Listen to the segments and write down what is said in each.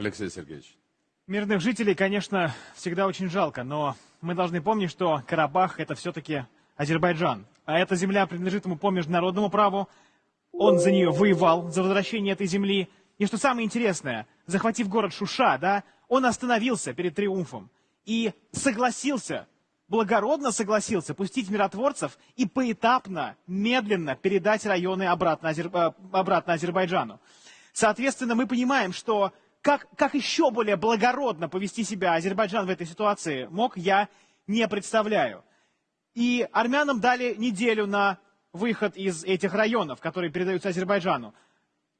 Алексей Сергеевич. Мирных жителей, конечно, всегда очень жалко, но мы должны помнить, что Карабах это все-таки Азербайджан. А эта земля принадлежит ему по международному праву. Он за нее воевал, за возвращение этой земли. И что самое интересное, захватив город Шуша, да, он остановился перед триумфом и согласился, благородно согласился пустить миротворцев и поэтапно, медленно передать районы обратно, Азер... э, обратно Азербайджану. Соответственно, мы понимаем, что как, как еще более благородно повести себя Азербайджан в этой ситуации мог, я не представляю. И армянам дали неделю на выход из этих районов, которые передаются Азербайджану.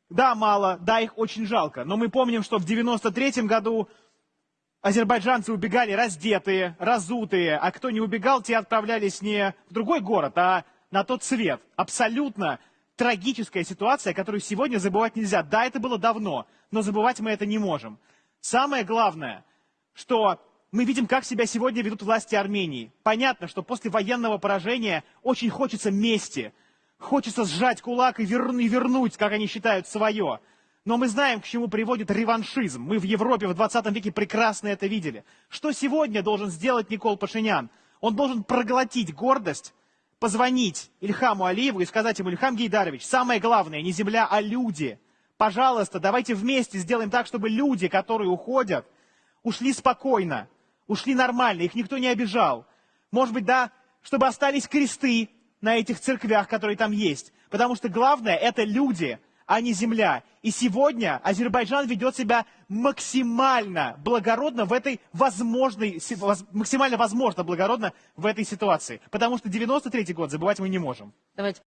Да, мало, да, их очень жалко. Но мы помним, что в 93 году азербайджанцы убегали раздетые, разутые, а кто не убегал, те отправлялись не в другой город, а на тот свет. Абсолютно трагическая ситуация, которую сегодня забывать нельзя. Да, это было давно, но забывать мы это не можем. Самое главное, что мы видим, как себя сегодня ведут власти Армении. Понятно, что после военного поражения очень хочется мести. Хочется сжать кулак и, вер... и вернуть, как они считают, свое. Но мы знаем, к чему приводит реваншизм. Мы в Европе в 20 веке прекрасно это видели. Что сегодня должен сделать Никол Пашинян? Он должен проглотить гордость, позвонить Ильхаму Алиеву и сказать ему, Ильхам Гейдарович, самое главное, не земля, а люди. Пожалуйста, давайте вместе сделаем так, чтобы люди, которые уходят, ушли спокойно, ушли нормально, их никто не обижал. Может быть, да, чтобы остались кресты на этих церквях, которые там есть. Потому что главное – это люди – а не земля. И сегодня Азербайджан ведет себя максимально благородно в этой возможной, максимально возможно благородно в этой ситуации. Потому что 93 год забывать мы не можем. Давайте